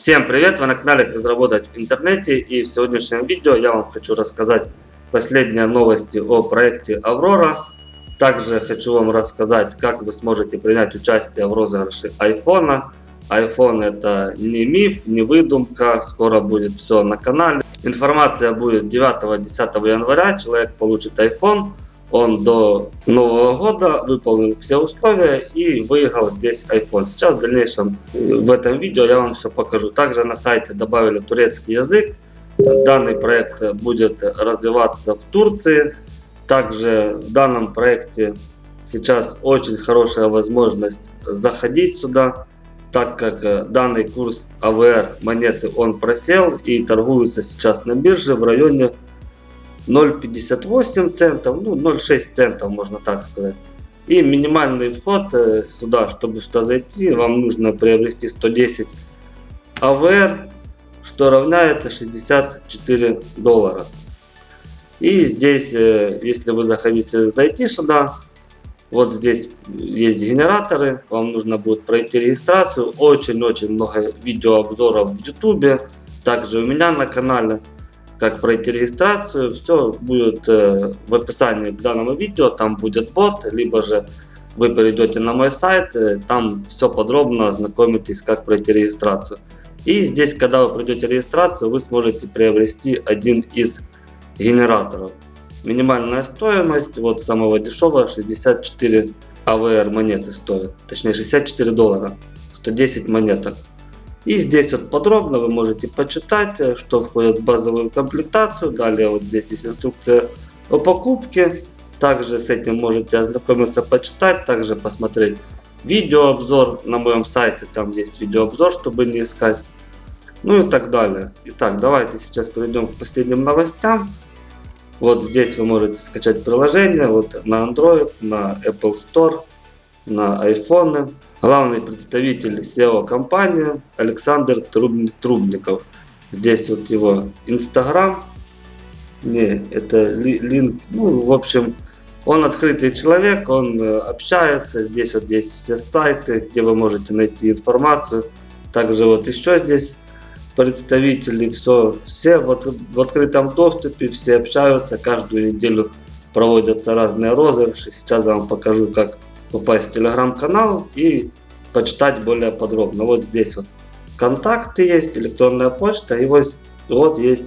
Всем привет! Вы на канале Разработать в интернете и в сегодняшнем видео я вам хочу рассказать последние новости о проекте Аврора. Также хочу вам рассказать, как вы сможете принять участие в розыгрыше айфона. iPhone это не миф, не выдумка, скоро будет все на канале. Информация будет 9-10 января, человек получит iPhone он до Нового года выполнил все условия и выиграл здесь iPhone. Сейчас в дальнейшем в этом видео я вам все покажу. Также на сайте добавили турецкий язык. Данный проект будет развиваться в Турции. Также в данном проекте сейчас очень хорошая возможность заходить сюда, так как данный курс АВР монеты он просел и торгуется сейчас на бирже в районе 0,58 центов, ну 0,6 центов можно так сказать. И минимальный вход э, сюда, чтобы сюда зайти, вам нужно приобрести 110 АВР, что равняется 64 доллара. И здесь, э, если вы захотите зайти сюда, вот здесь есть генераторы, вам нужно будет пройти регистрацию. Очень-очень много видеообзоров в YouTube, также у меня на канале как пройти регистрацию, все будет э, в описании к данному видео, там будет бот, либо же вы перейдете на мой сайт, э, там все подробно ознакомитесь, как пройти регистрацию. И здесь, когда вы пройдете регистрацию, вы сможете приобрести один из генераторов. Минимальная стоимость, вот самого дешевого, 64 АВР монеты стоит, точнее 64 доллара, 110 монеток. И здесь вот подробно вы можете почитать, э, что входит в базовую комплектацию. Далее вот здесь есть инструкция о покупке. Также с этим можете ознакомиться, почитать, также посмотреть видеообзор на моем сайте. Там есть видеообзор, чтобы не искать. Ну и так далее. Итак, давайте сейчас перейдем к последним новостям. Вот здесь вы можете скачать приложение вот на Android, на Apple Store, на iPhone. Главный представитель SEO компании Александр Трубников. Здесь вот его Инстаграм. Не, это линк. Ну, в общем, он открытый человек, он э, общается. Здесь вот есть все сайты, где вы можете найти информацию. Также вот еще здесь представители, все, все вот в открытом доступе, все общаются, каждую неделю проводятся разные розыгрыши. Сейчас я вам покажу, как попасть в телеграм-канал и почитать более подробно. Вот здесь вот контакты есть, электронная почта, и вот, вот есть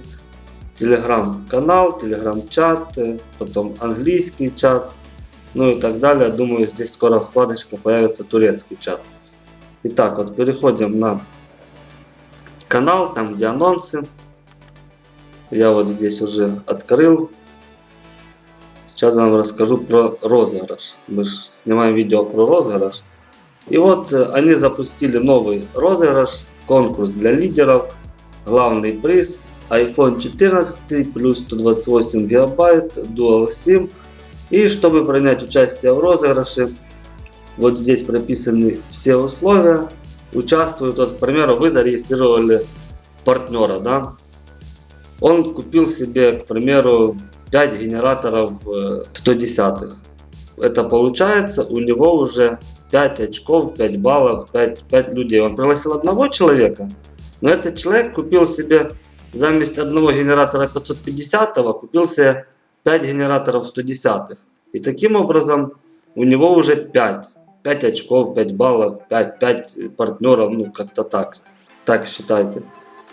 телеграм-канал, телеграм-чат, э, потом английский чат, ну и так далее. Думаю, здесь скоро вкладочка появится турецкий чат. Итак, вот переходим на канал, там где анонсы. Я вот здесь уже открыл Сейчас я вам расскажу про розыгрыш. Мы снимаем видео про розыгрыш. И вот э, они запустили новый розыгрыш, конкурс для лидеров. Главный приз iPhone 14 плюс 128 гигабайт Dual SIM. И чтобы принять участие в розыгрыше, вот здесь прописаны все условия. Участвуют, вот, к примеру, вы зарегистрировали партнера, да? Он купил себе, к примеру, 5 генераторов 110 -х. Это получается у него уже 5 очков, 5 баллов, 5, 5 людей. Он пригласил одного человека, но этот человек купил себе заместь одного генератора 550 купил себе 5 генераторов 110 -х. И таким образом у него уже 5. 5 очков, 5 баллов, 5, 5 партнеров, ну как-то так. Так считайте.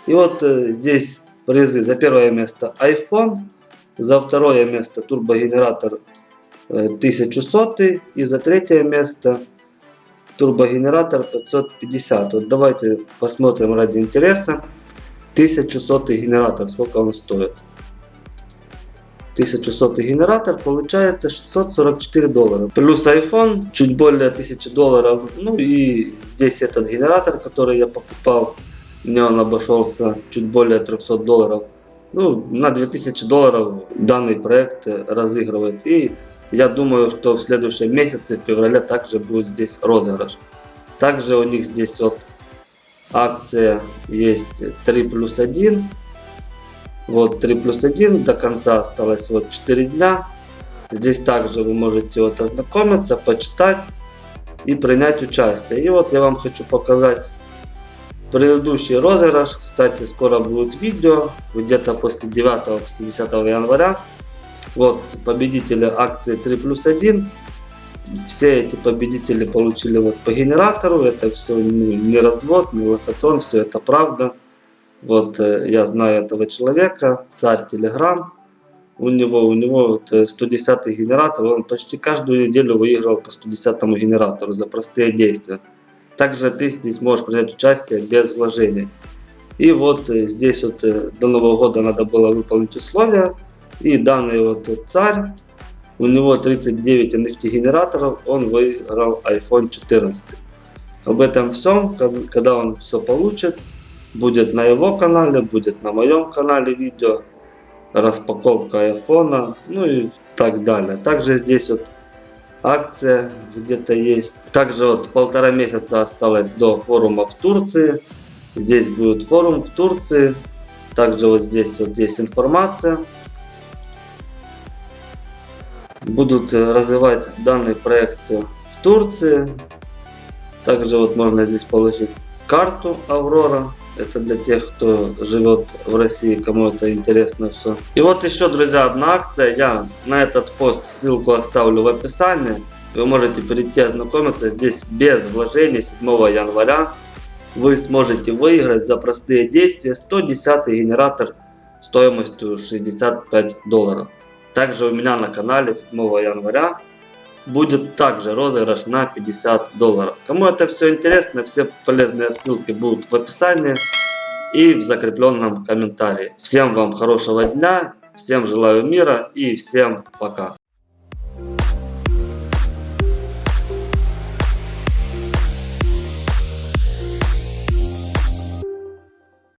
И вот э, здесь призы за первое место iPhone, за второе место турбогенератор 1100 э, и за третье место турбогенератор 550. Вот давайте посмотрим ради интереса 1100 генератор, сколько он стоит. 1100 генератор получается 644 доллара. Плюс iPhone чуть более 1000 долларов. Ну и здесь этот генератор, который я покупал, мне он обошелся чуть более 300 долларов. Ну, на 2000 долларов данный проект разыгрывает. И я думаю, что в следующем месяце, в феврале, также будет здесь розыгрыш. Также у них здесь вот акция есть 3 плюс 1. Вот 3 плюс 1, до конца осталось вот 4 дня. Здесь также вы можете вот ознакомиться, почитать и принять участие. И вот я вам хочу показать предыдущий розыгрыш. Кстати, скоро будет видео, где-то после 9-10 января. Вот победители акции 3 плюс 1. Все эти победители получили вот по генератору. Это все не развод, не лохотрон, все это правда. Вот э, я знаю этого человека, царь Телеграм. У него, у него вот, э, 110 генератор, он почти каждую неделю выигрывал по 110 генератору за простые действия. Также ты здесь можешь принять участие без вложений. И вот э, здесь вот э, до Нового года надо было выполнить условия. И данный вот царь, у него 39 NFT генераторов, он выиграл iPhone 14. Об этом всем, когда он все получит, будет на его канале, будет на моем канале видео, распаковка айфона, ну и так далее. Также здесь вот акция где-то есть. Также вот полтора месяца осталось до форума в Турции. Здесь будет форум в Турции. Также вот здесь вот есть информация. Будут э, развивать данный проект в Турции. Также вот можно здесь получить карту Аврора. Это для тех, кто живет в России, кому это интересно все. И вот еще, друзья, одна акция. Я на этот пост ссылку оставлю в описании. Вы можете перейти ознакомиться. Здесь без вложений 7 января вы сможете выиграть за простые действия 110 генератор стоимостью 65 долларов. Также у меня на канале 7 января будет также розыгрыш на 50 долларов. Кому это все интересно, все полезные ссылки будут в описании и в закрепленном комментарии. Всем вам хорошего дня, всем желаю мира и всем пока.